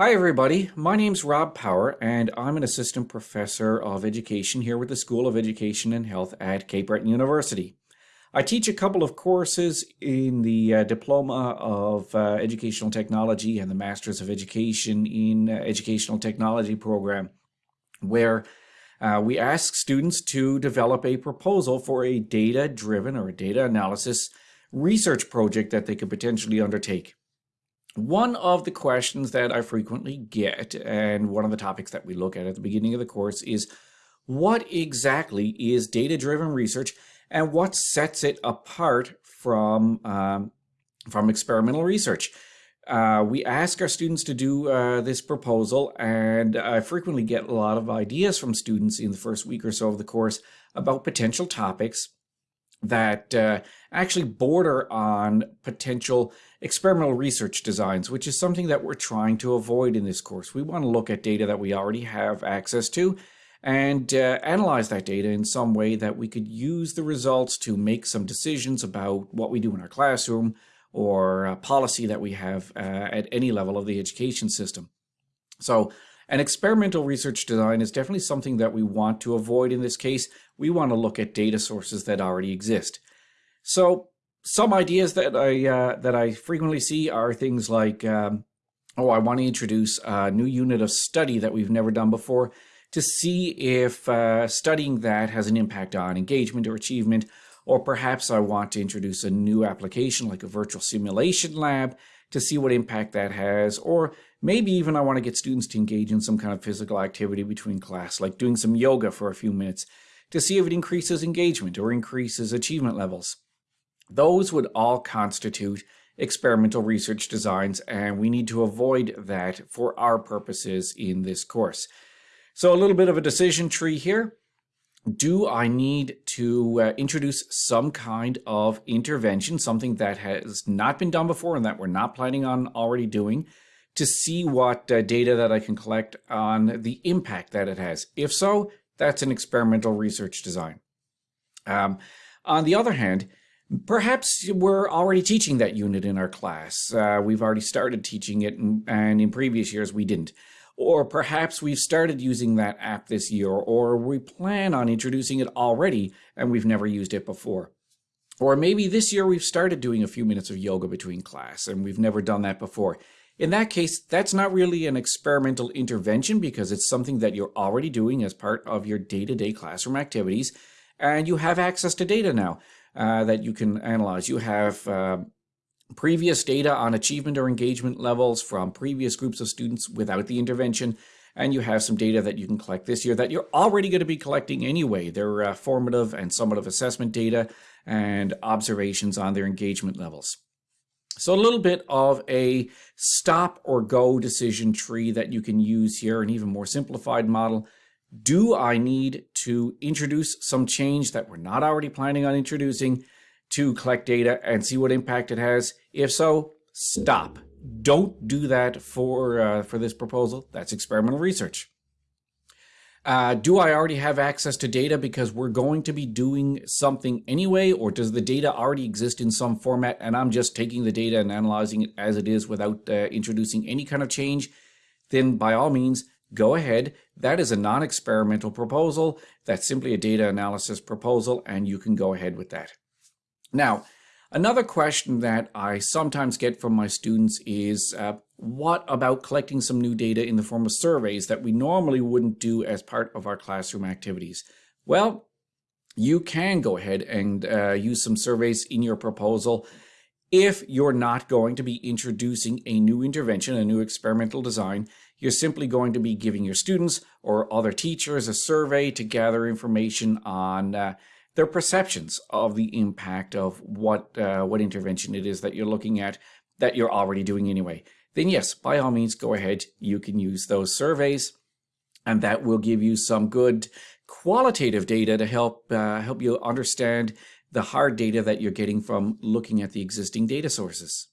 Hi everybody, my name's Rob Power and I'm an assistant professor of education here with the School of Education and Health at Cape Breton University. I teach a couple of courses in the uh, Diploma of uh, Educational Technology and the Masters of Education in uh, Educational Technology program where uh, we ask students to develop a proposal for a data-driven or a data analysis research project that they could potentially undertake. One of the questions that I frequently get, and one of the topics that we look at at the beginning of the course is, what exactly is data-driven research and what sets it apart from, um, from experimental research? Uh, we ask our students to do uh, this proposal, and I frequently get a lot of ideas from students in the first week or so of the course about potential topics that uh, actually border on potential experimental research designs, which is something that we're trying to avoid in this course. We want to look at data that we already have access to and uh, analyze that data in some way that we could use the results to make some decisions about what we do in our classroom or policy that we have uh, at any level of the education system. So an experimental research design is definitely something that we want to avoid in this case. We want to look at data sources that already exist. So some ideas that I uh, that I frequently see are things like, um, oh, I want to introduce a new unit of study that we've never done before to see if uh, studying that has an impact on engagement or achievement, or perhaps I want to introduce a new application like a virtual simulation lab to see what impact that has, or maybe even I want to get students to engage in some kind of physical activity between class, like doing some yoga for a few minutes, to see if it increases engagement or increases achievement levels. Those would all constitute experimental research designs, and we need to avoid that for our purposes in this course. So a little bit of a decision tree here do I need to uh, introduce some kind of intervention, something that has not been done before and that we're not planning on already doing, to see what uh, data that I can collect on the impact that it has? If so, that's an experimental research design. Um, on the other hand, perhaps we're already teaching that unit in our class. Uh, we've already started teaching it, and, and in previous years we didn't. Or perhaps we've started using that app this year, or we plan on introducing it already and we've never used it before. Or maybe this year we've started doing a few minutes of yoga between class and we've never done that before. In that case, that's not really an experimental intervention because it's something that you're already doing as part of your day-to-day -day classroom activities and you have access to data now uh, that you can analyze. You have uh, previous data on achievement or engagement levels from previous groups of students without the intervention, and you have some data that you can collect this year that you're already going to be collecting anyway. They're uh, formative and summative assessment data and observations on their engagement levels. So a little bit of a stop or go decision tree that you can use here, an even more simplified model. Do I need to introduce some change that we're not already planning on introducing? to collect data and see what impact it has? If so, stop. Don't do that for, uh, for this proposal. That's experimental research. Uh, do I already have access to data because we're going to be doing something anyway, or does the data already exist in some format and I'm just taking the data and analyzing it as it is without uh, introducing any kind of change? Then by all means, go ahead. That is a non-experimental proposal. That's simply a data analysis proposal, and you can go ahead with that. Now, another question that I sometimes get from my students is, uh, what about collecting some new data in the form of surveys that we normally wouldn't do as part of our classroom activities? Well, you can go ahead and uh, use some surveys in your proposal if you're not going to be introducing a new intervention, a new experimental design, you're simply going to be giving your students or other teachers a survey to gather information on uh, their perceptions of the impact of what uh, what intervention it is that you're looking at that you're already doing anyway, then yes, by all means, go ahead. You can use those surveys, and that will give you some good qualitative data to help uh, help you understand the hard data that you're getting from looking at the existing data sources.